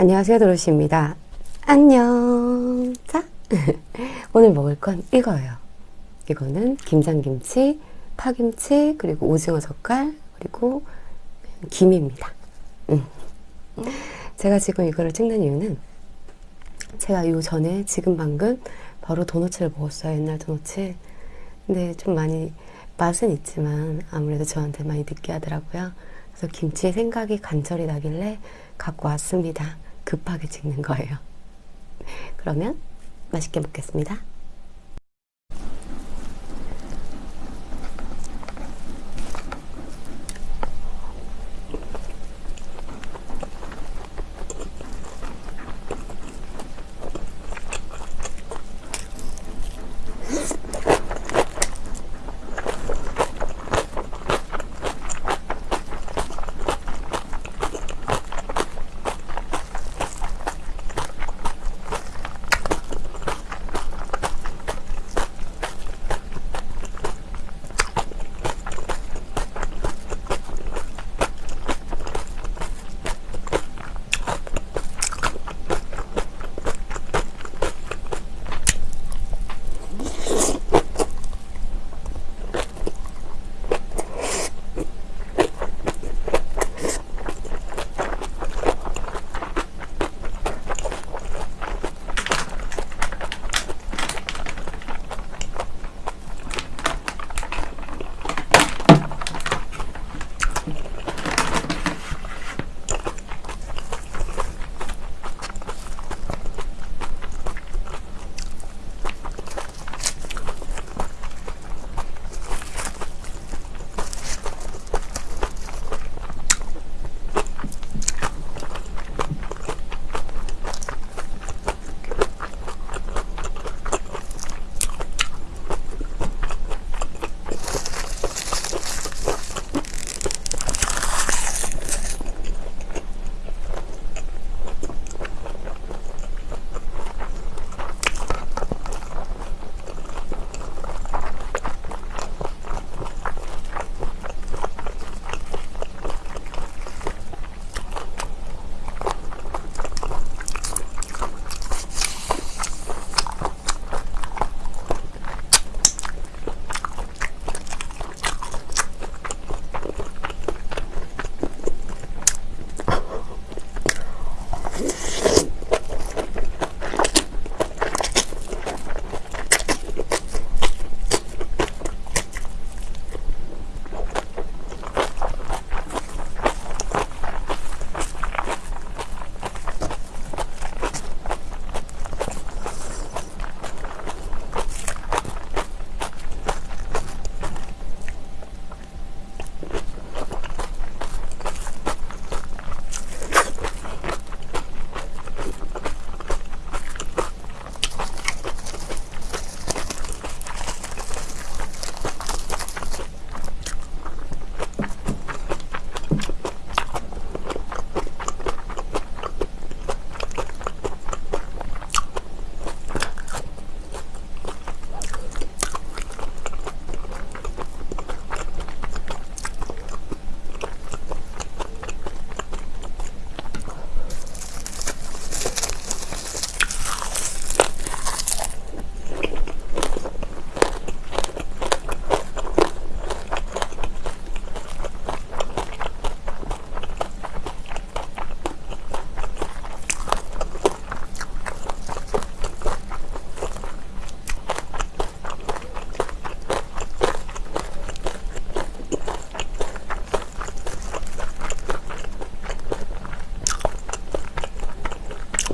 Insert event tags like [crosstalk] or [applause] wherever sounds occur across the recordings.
안녕하세요 도로시입니다. 안녕. 자 [laughs] 오늘 먹을 건 이거예요. 이거는 김장김치 파김치 그리고 오징어 젓갈 그리고 김입니다. 음. 제가 지금 이거를 찍는 이유는 제가 요 전에 지금 방금 바로 도너츠를 먹었어요 옛날 도너츠. 근데 좀 많이 맛은 있지만 아무래도 저한테 많이 느끼하더라고요. 그래서 김치의 생각이 간절히 나길래 갖고 왔습니다 급하게 찍는 거예요. [laughs] 그러면 맛있게 먹겠습니다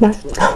맛있다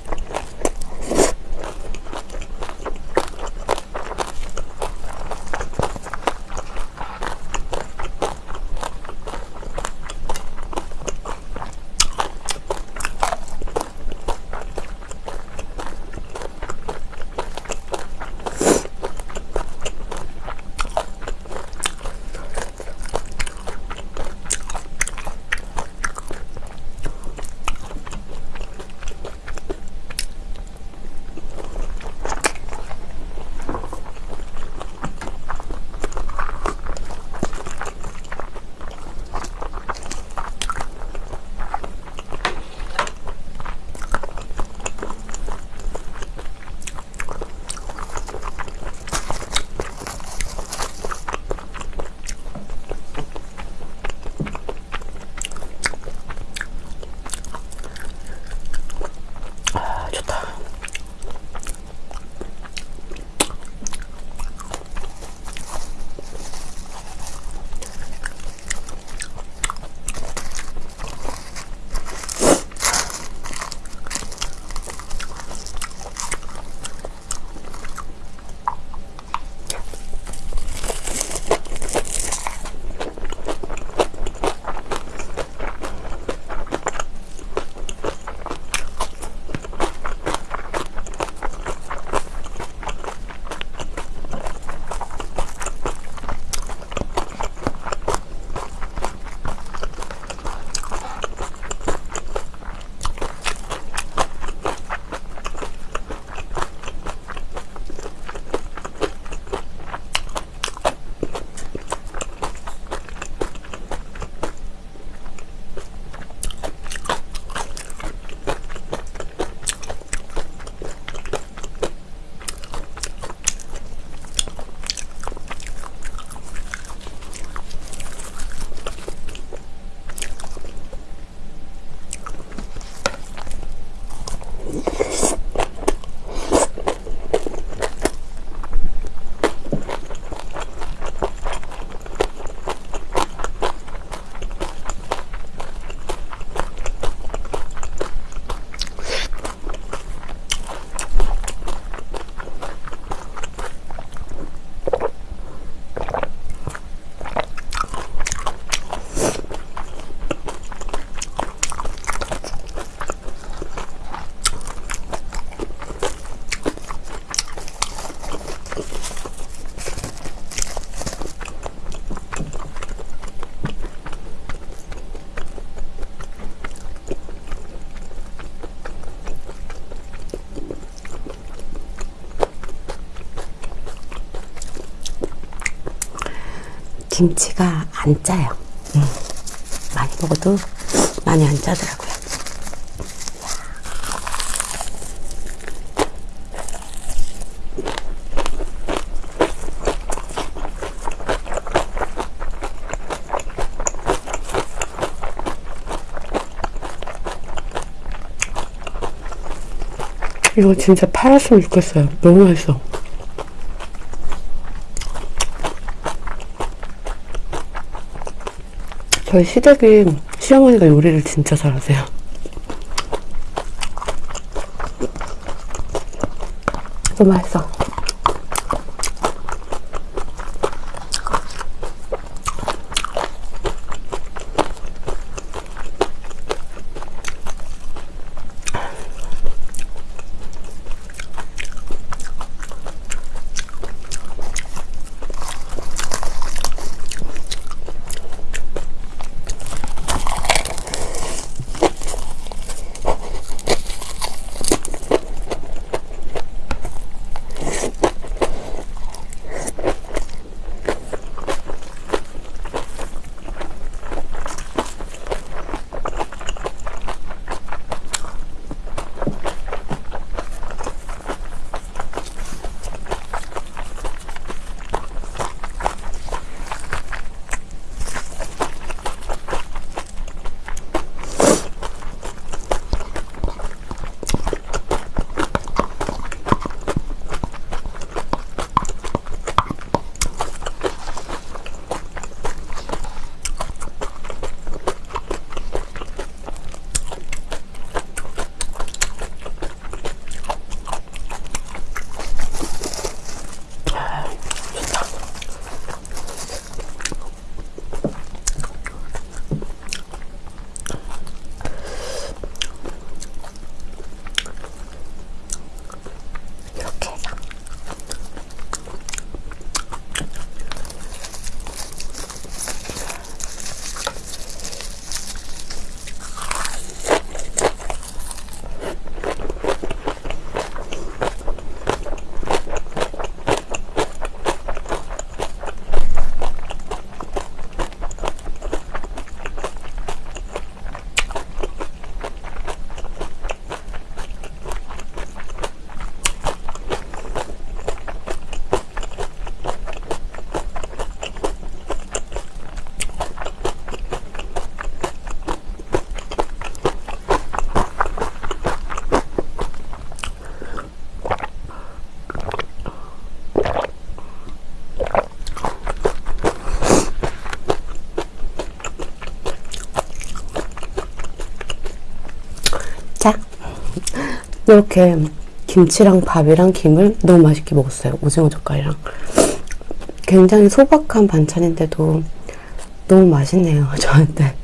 김치가 안 짜요. 음, 많이 먹어도 많이 안 짜더라고요. 이거 진짜 팔았으면 좋겠어요. 너무 맛있어. 저희 시댁이 시어머니가 요리를 진짜 잘하세요. 너무 맛있어. 이렇게 김치랑 밥이랑 김을 너무 맛있게 먹었어요. 오징어 젓갈이랑. 굉장히 소박한 반찬인데도 너무 맛있네요. [laughs] 저한테.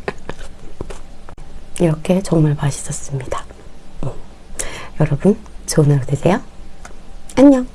이렇게 정말 맛있었습니다. 음. 여러분, 좋은 하루 되세요. 안녕.